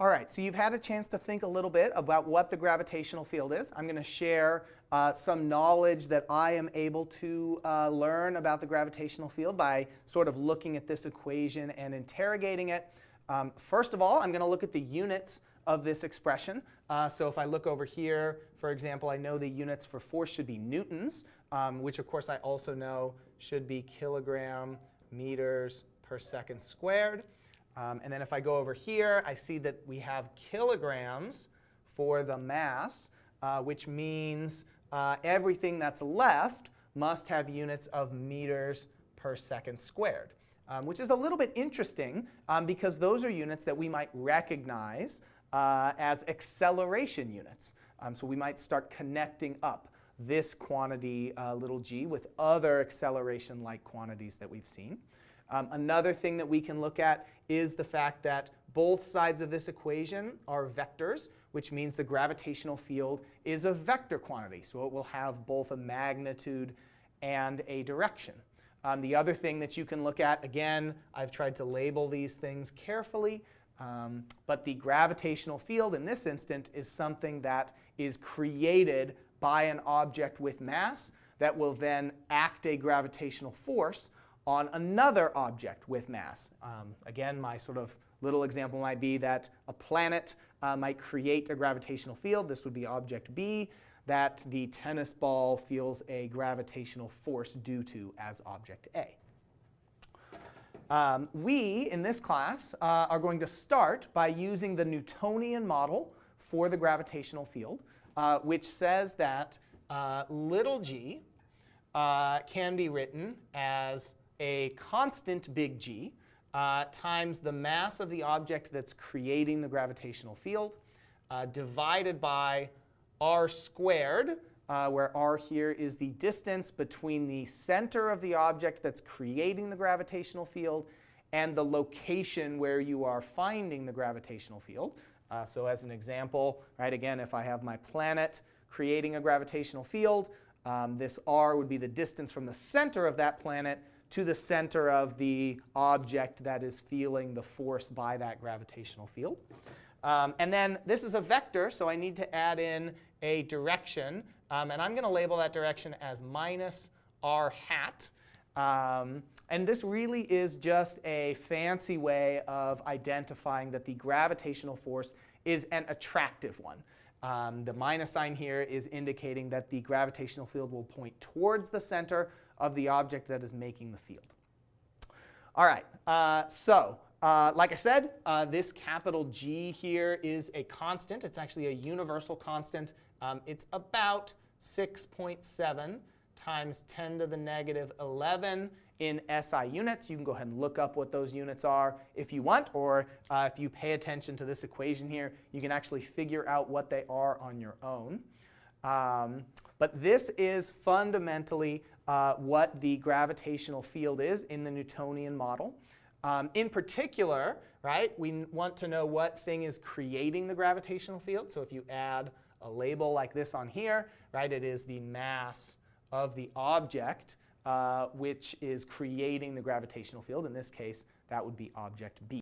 All right, so you've had a chance to think a little bit about what the gravitational field is. I'm going to share uh, some knowledge that I am able to uh, learn about the gravitational field by sort of looking at this equation and interrogating it. Um, first of all, I'm going to look at the units of this expression. Uh, so if I look over here, for example, I know the units for force should be newtons, um, which of course I also know should be kilogram meters per second squared. Um, and then if I go over here, I see that we have kilograms for the mass, uh, which means uh, everything that's left must have units of meters per second squared, um, which is a little bit interesting um, because those are units that we might recognize uh, as acceleration units. Um, so we might start connecting up this quantity, uh, little g, with other acceleration-like quantities that we've seen. Um, another thing that we can look at is the fact that both sides of this equation are vectors, which means the gravitational field is a vector quantity. So it will have both a magnitude and a direction. Um, the other thing that you can look at, again, I've tried to label these things carefully, um, but the gravitational field in this instant is something that is created by an object with mass that will then act a gravitational force on another object with mass. Um, again, my sort of little example might be that a planet uh, might create a gravitational field. This would be object B that the tennis ball feels a gravitational force due to as object A. Um, we, in this class, uh, are going to start by using the Newtonian model for the gravitational field, uh, which says that uh, little g uh, can be written as a constant big G uh, times the mass of the object that's creating the gravitational field uh, divided by r squared, uh, where r here is the distance between the center of the object that's creating the gravitational field and the location where you are finding the gravitational field. Uh, so as an example, right, again, if I have my planet creating a gravitational field, um, this r would be the distance from the center of that planet to the center of the object that is feeling the force by that gravitational field. Um, and then this is a vector, so I need to add in a direction. Um, and I'm going to label that direction as minus r hat. Um, and this really is just a fancy way of identifying that the gravitational force is an attractive one. Um, the minus sign here is indicating that the gravitational field will point towards the center of the object that is making the field. All right, uh, so uh, like I said, uh, this capital G here is a constant. It's actually a universal constant. Um, it's about 6.7 times 10 to the negative 11 in SI units. You can go ahead and look up what those units are if you want, or uh, if you pay attention to this equation here, you can actually figure out what they are on your own. Um, but this is fundamentally uh, what the gravitational field is in the Newtonian model. Um, in particular, right, we want to know what thing is creating the gravitational field. So if you add a label like this on here, right, it is the mass of the object uh, which is creating the gravitational field. In this case, that would be object B.